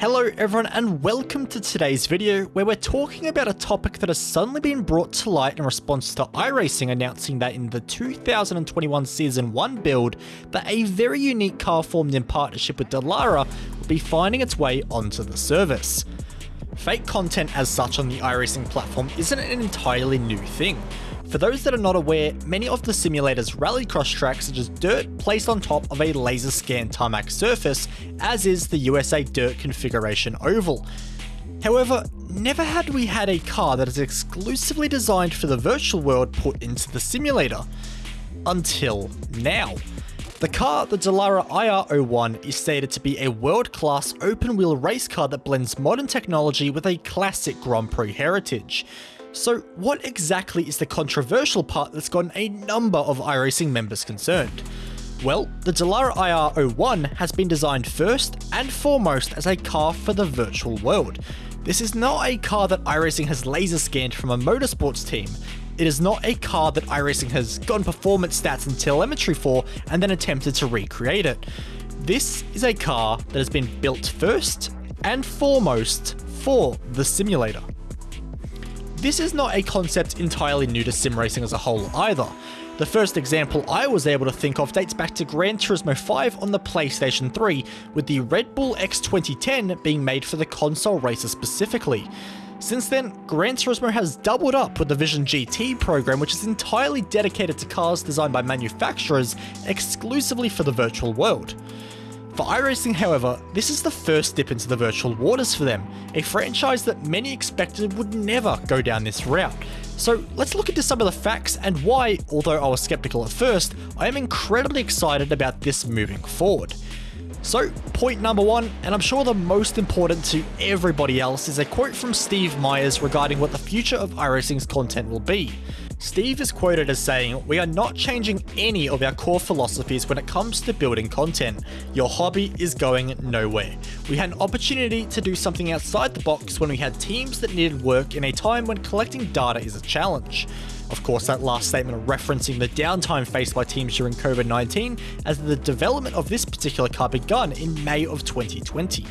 Hello everyone and welcome to today's video where we're talking about a topic that has suddenly been brought to light in response to iRacing announcing that in the 2021 Season 1 build that a very unique car formed in partnership with Dallara will be finding its way onto the service. Fake content as such on the iRacing platform isn't an entirely new thing. For those that are not aware, many of the simulator's rallycross tracks are just dirt placed on top of a laser scan tarmac surface, as is the USA Dirt configuration oval. However, never had we had a car that is exclusively designed for the virtual world put into the simulator. Until now. The car, the Dallara IR01, is stated to be a world-class open-wheel race car that blends modern technology with a classic Grand Prix heritage. So what exactly is the controversial part that's gotten a number of iRacing members concerned? Well, the Dallara IR01 has been designed first and foremost as a car for the virtual world. This is not a car that iRacing has laser scanned from a motorsports team. It is not a car that iRacing has gotten performance stats and telemetry for and then attempted to recreate it. This is a car that has been built first and foremost for the simulator. This is not a concept entirely new to sim racing as a whole either. The first example I was able to think of dates back to Gran Turismo 5 on the PlayStation 3, with the Red Bull X 2010 being made for the console racer specifically. Since then, Gran Turismo has doubled up with the Vision GT program which is entirely dedicated to cars designed by manufacturers exclusively for the virtual world. For iRacing, however, this is the first dip into the virtual waters for them, a franchise that many expected would never go down this route. So let's look into some of the facts and why, although I was skeptical at first, I am incredibly excited about this moving forward. So, point number one, and I'm sure the most important to everybody else, is a quote from Steve Myers regarding what the future of iRacing's content will be. Steve is quoted as saying, We are not changing any of our core philosophies when it comes to building content. Your hobby is going nowhere. We had an opportunity to do something outside the box when we had teams that needed work in a time when collecting data is a challenge. Of course, that last statement referencing the downtime faced by teams during COVID-19 as the development of this particular car begun in May of 2020.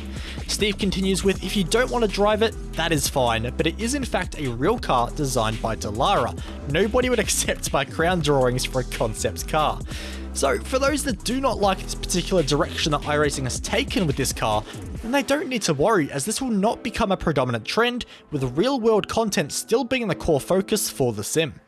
Steve continues with, if you don't want to drive it, that is fine, but it is in fact a real car designed by Dallara. Nobody would accept my crown drawings for a concept car. So for those that do not like this particular direction that iRacing has taken with this car, then they don't need to worry as this will not become a predominant trend, with real world content still being the core focus for the sim.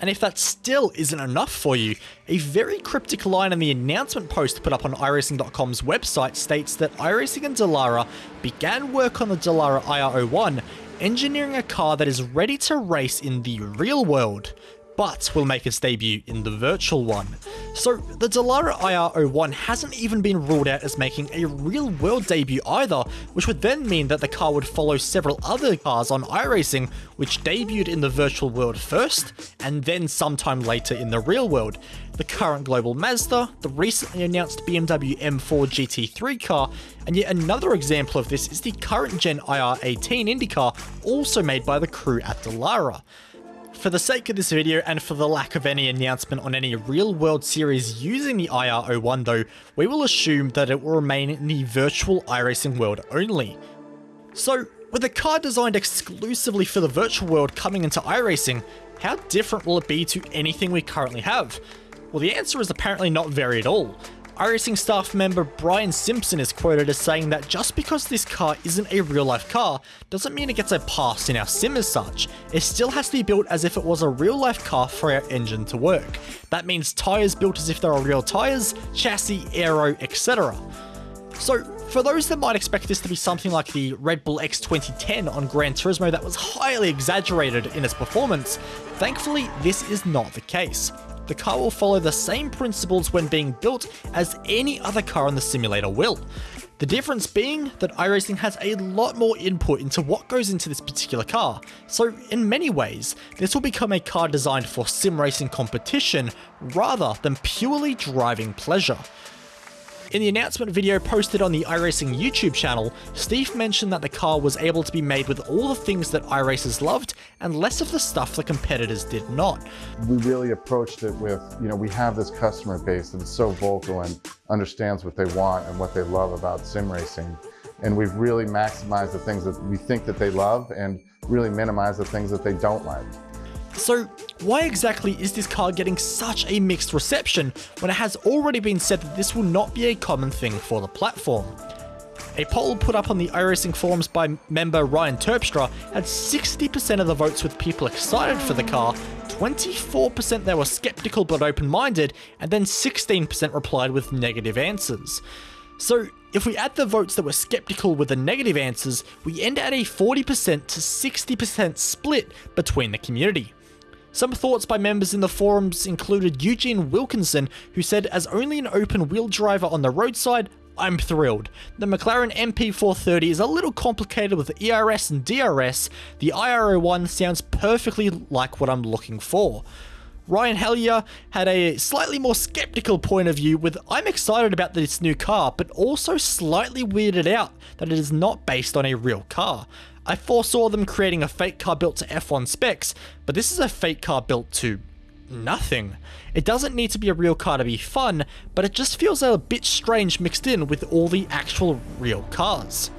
And if that still isn't enough for you, a very cryptic line in the announcement post put up on iRacing.com's website states that iRacing and Dallara began work on the Dallara IR01, engineering a car that is ready to race in the real world, but will make its debut in the virtual one. So the Dallara IR01 hasn't even been ruled out as making a real world debut either, which would then mean that the car would follow several other cars on iRacing which debuted in the virtual world first, and then sometime later in the real world. The current global Mazda, the recently announced BMW M4 GT3 car, and yet another example of this is the current gen IR18 IndyCar, also made by the crew at Dallara. For the sake of this video and for the lack of any announcement on any real world series using the IR01 though, we will assume that it will remain in the virtual iRacing world only. So, with a car designed exclusively for the virtual world coming into iRacing, how different will it be to anything we currently have? Well the answer is apparently not very at all iRacing staff member Brian Simpson is quoted as saying that just because this car isn't a real life car doesn't mean it gets a pass in our sim as such. It still has to be built as if it was a real life car for our engine to work. That means tyres built as if they are real tyres, chassis, aero, etc. So for those that might expect this to be something like the Red Bull X 2010 on Gran Turismo that was highly exaggerated in its performance, thankfully this is not the case the car will follow the same principles when being built as any other car on the simulator will. The difference being that iRacing has a lot more input into what goes into this particular car, so in many ways, this will become a car designed for sim racing competition rather than purely driving pleasure. In the announcement video posted on the iRacing YouTube channel, Steve mentioned that the car was able to be made with all the things that iRacers loved and less of the stuff the competitors did not. We really approached it with, you know, we have this customer base that is so vocal and understands what they want and what they love about sim racing. and we've really maximized the things that we think that they love and really minimize the things that they don't like. So why exactly is this car getting such a mixed reception when it has already been said that this will not be a common thing for the platform? A poll put up on the iRacing forums by member Ryan Terpstra had 60% of the votes with people excited for the car, 24% they were skeptical but open-minded, and then 16% replied with negative answers. So if we add the votes that were skeptical with the negative answers, we end at a 40% to 60% split between the community. Some thoughts by members in the forums included Eugene Wilkinson, who said, as only an open wheel driver on the roadside, I'm thrilled. The McLaren MP4-30 is a little complicated with ERS and DRS, the IR01 sounds perfectly like what I'm looking for. Ryan Hellier had a slightly more skeptical point of view with I'm excited about this new car, but also slightly weirded out that it is not based on a real car. I foresaw them creating a fake car built to F1 specs, but this is a fake car built to nothing. It doesn't need to be a real car to be fun, but it just feels a bit strange mixed in with all the actual real cars.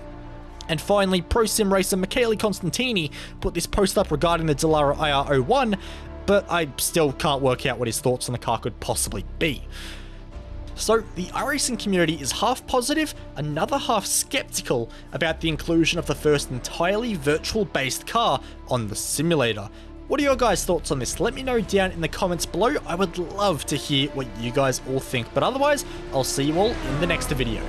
And finally, pro sim racer Michele Costantini put this post up regarding the Dallara IR01, but I still can't work out what his thoughts on the car could possibly be. So the iRacing community is half positive, another half skeptical about the inclusion of the first entirely virtual based car on the simulator. What are your guys' thoughts on this? Let me know down in the comments below. I would love to hear what you guys all think. But otherwise, I'll see you all in the next video.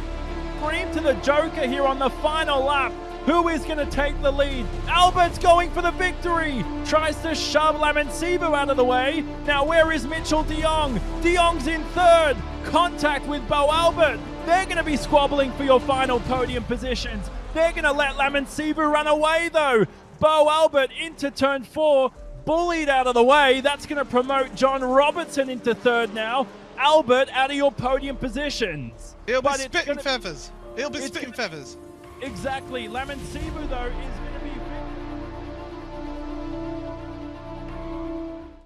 Scream to the Joker here on the final lap. Who is going to take the lead? Albert's going for the victory. Tries to shove Lamansibu out of the way. Now where is Mitchell de Jong? De Jong's in third. Contact with Bo Albert. They're going to be squabbling for your final podium positions. They're going to let Lamansibu run away though. Bo Albert into turn four bullied out of the way. That's going to promote John Robertson into third now. Albert out of your podium positions. He'll be but spitting feathers. He'll be spitting feathers. Exactly. Lamansibu, though, is